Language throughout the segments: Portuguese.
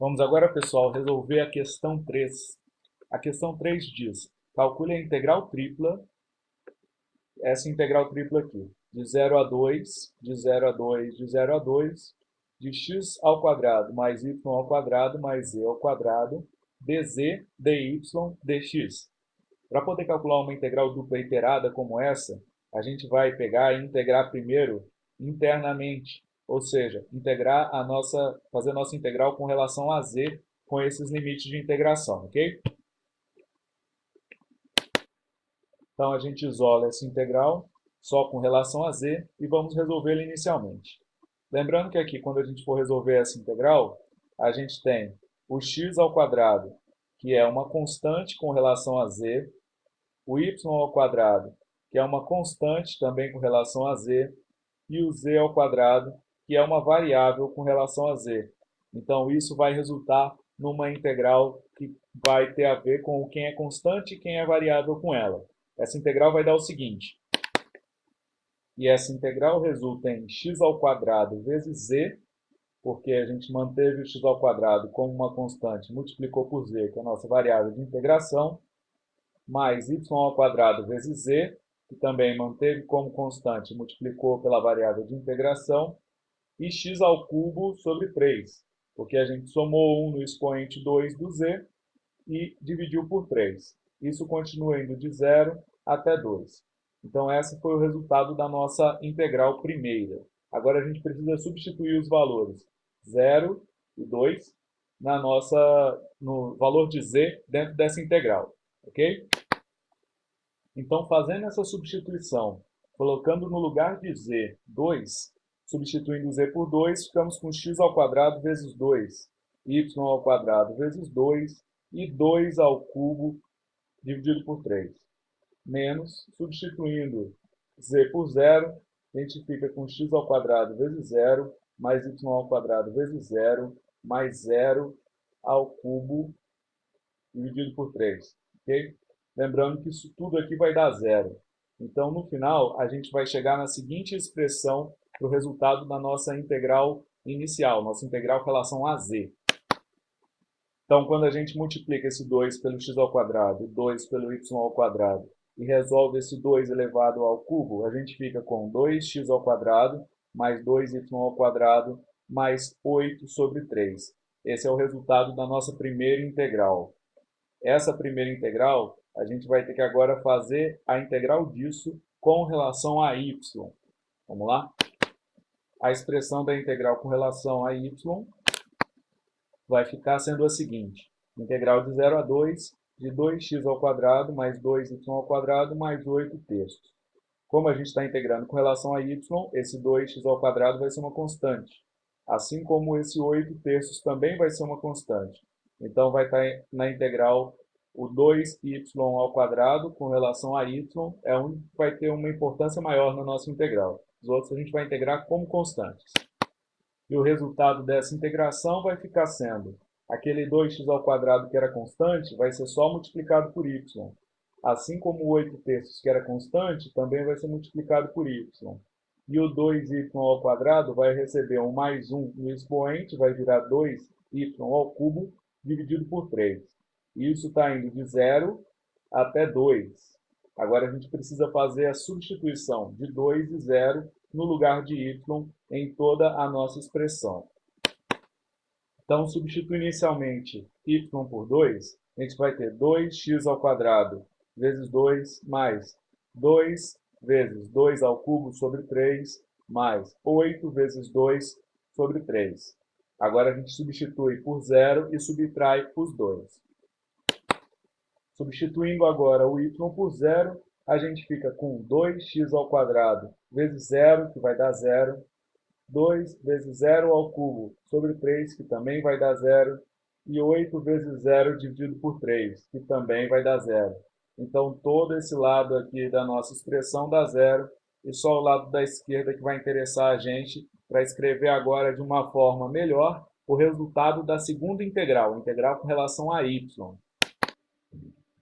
Vamos agora, pessoal, resolver a questão 3. A questão 3 diz, calcule a integral tripla, essa integral tripla aqui, de 0 a 2, de 0 a 2, de 0 a 2, de x ao quadrado mais y ao quadrado mais z ao quadrado, dz, dy, dx. Para poder calcular uma integral dupla iterada como essa, a gente vai pegar e integrar primeiro internamente, ou seja, integrar a nossa, fazer a nossa integral com relação a z com esses limites de integração, ok? Então, a gente isola essa integral só com relação a z e vamos resolvê-la inicialmente. Lembrando que aqui, quando a gente for resolver essa integral, a gente tem o x ao quadrado, que é uma constante com relação a z, o y ao quadrado, que é uma constante também com relação a z, e o z ao quadrado, que é uma variável com relação a z. Então, isso vai resultar numa integral que vai ter a ver com quem é constante e quem é variável com ela. Essa integral vai dar o seguinte, e essa integral resulta em x ao quadrado vezes z, porque a gente manteve o x ao quadrado como uma constante, multiplicou por z, que é a nossa variável de integração, mais y ao quadrado vezes z, que também manteve como constante, multiplicou pela variável de integração, e x ao cubo sobre 3, porque a gente somou 1 no expoente 2 do z e dividiu por 3. Isso continua indo de 0 até 2. Então, esse foi o resultado da nossa integral primeira. Agora, a gente precisa substituir os valores 0 e 2 na nossa, no valor de z dentro dessa integral. Ok? Então, fazendo essa substituição, colocando no lugar de z 2, substituindo z por 2, ficamos com x ao quadrado vezes 2, y ao quadrado vezes 2 e 2 ao cubo dividido por 3 menos, substituindo z por zero, a gente fica com x ao quadrado vezes zero, mais y ao quadrado vezes zero, mais zero ao cubo dividido por 3. Okay? Lembrando que isso tudo aqui vai dar zero. Então, no final, a gente vai chegar na seguinte expressão para o resultado da nossa integral inicial, nossa integral com relação a z. Então, quando a gente multiplica esse 2 pelo x ao quadrado e 2 pelo y ao quadrado e resolve esse 2 elevado ao cubo, a gente fica com 2x ao quadrado mais 2y ao quadrado mais 8 sobre 3. Esse é o resultado da nossa primeira integral. Essa primeira integral, a gente vai ter que agora fazer a integral disso com relação a y. Vamos lá? A expressão da integral com relação a y vai ficar sendo a seguinte. Integral de 0 a 2 de 2x ao quadrado mais 2y ao quadrado mais 8 terços. Como a gente está integrando com relação a y, esse 2x ao quadrado vai ser uma constante. Assim como esse 8 terços também vai ser uma constante. Então, vai estar tá na integral o 2y ao quadrado com relação a y é um que vai ter uma importância maior na nossa integral. Os outros a gente vai integrar como constantes. E o resultado dessa integração vai ficar sendo aquele 2x ao quadrado que era constante vai ser só multiplicado por y. Assim como o 8 terços que era constante, também vai ser multiplicado por y. E o 2y ao quadrado vai receber um mais 1 no expoente, vai virar 2y ao cubo, dividido por 3. Isso está indo de 0 até 2. Agora a gente precisa fazer a substituição de 2 e 0 no lugar de y em toda a nossa expressão. Então, substitui inicialmente y por 2, a gente vai ter 2x ao vezes 2 mais 2 vezes 2 ao cubo sobre 3 mais 8 vezes 2 sobre 3. Agora a gente substitui por 0 e subtrai os 2. Substituindo agora o y por 0, a gente fica com 2x ao quadrado vezes 0, que vai dar 0, 2 vezes 0 ao cubo sobre 3, que também vai dar zero, e 8 vezes 0 dividido por 3, que também vai dar zero. Então, todo esse lado aqui da nossa expressão dá zero, e só o lado da esquerda que vai interessar a gente para escrever agora de uma forma melhor o resultado da segunda integral, integral com relação a y.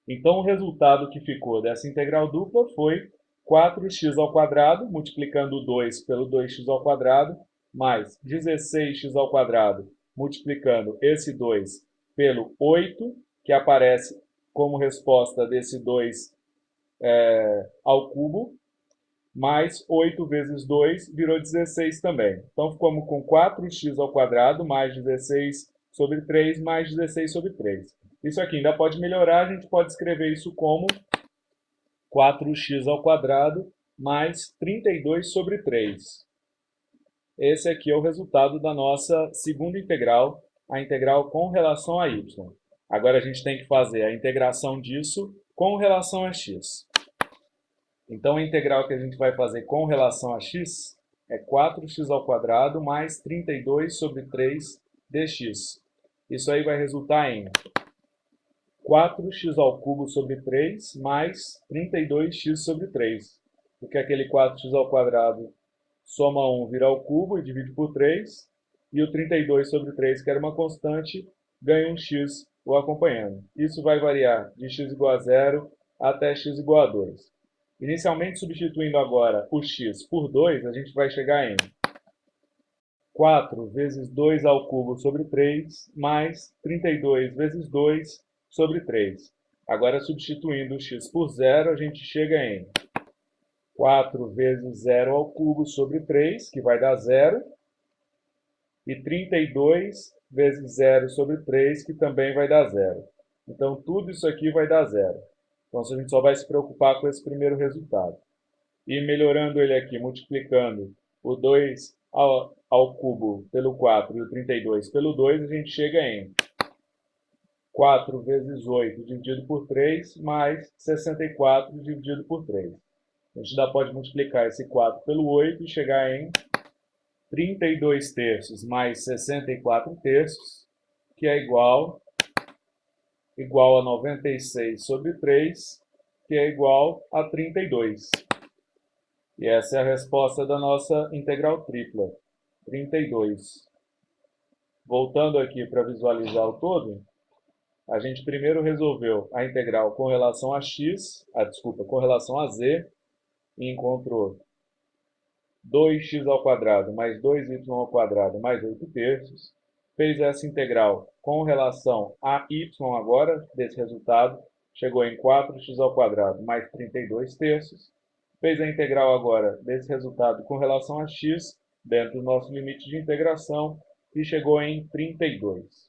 Então, o resultado que ficou dessa integral dupla foi 4x ao quadrado, multiplicando 2 pelo 2x ao quadrado, mais 16x ao quadrado multiplicando esse 2 pelo 8, que aparece como resposta desse 2 é, ao cubo, mais 8 vezes 2 virou 16 também. Então, ficamos com 4x ao quadrado mais 16 sobre 3 mais 16 sobre 3. Isso aqui ainda pode melhorar, a gente pode escrever isso como 4x ao quadrado mais 32 sobre 3. Esse aqui é o resultado da nossa segunda integral, a integral com relação a y. Agora a gente tem que fazer a integração disso com relação a x. Então a integral que a gente vai fazer com relação a x é 4x ao quadrado mais 32 sobre 3 dx. Isso aí vai resultar em 4x ao sobre 3 mais 32x sobre 3. Porque aquele 4x ao quadrado soma 1 vira ao cubo e divide por 3. E o 32 sobre 3, que era uma constante, ganha um x o acompanhando. Isso vai variar de x igual a 0 até x igual a 2. Inicialmente, substituindo agora o x por 2, a gente vai chegar em 4 vezes 2 ao cubo sobre 3, mais 32 vezes 2 sobre 3. Agora, substituindo o x por zero, a gente chega em 4 vezes 0 ao cubo sobre 3, que vai dar zero, e 32 vezes 0 sobre 3, que também vai dar zero. Então, tudo isso aqui vai dar zero. Então, a gente só vai se preocupar com esse primeiro resultado. E melhorando ele aqui, multiplicando o 2 ao, ao cubo pelo 4 e o 32 pelo 2, a gente chega em 4 vezes 8 dividido por 3, mais 64 dividido por 3. A gente ainda pode multiplicar esse 4 pelo 8 e chegar em 32 terços mais 64 terços, que é igual, igual a 96 sobre 3, que é igual a 32. E essa é a resposta da nossa integral tripla, 32. Voltando aqui para visualizar o todo, a gente primeiro resolveu a integral com relação a x, a, desculpa, com relação a z, e encontrou 2x ao quadrado mais 2y ao quadrado mais 8 terços. Fez essa integral com relação a y agora, desse resultado, chegou em 4x ao quadrado mais 32 terços. Fez a integral agora desse resultado com relação a x, dentro do nosso limite de integração, e chegou em 32.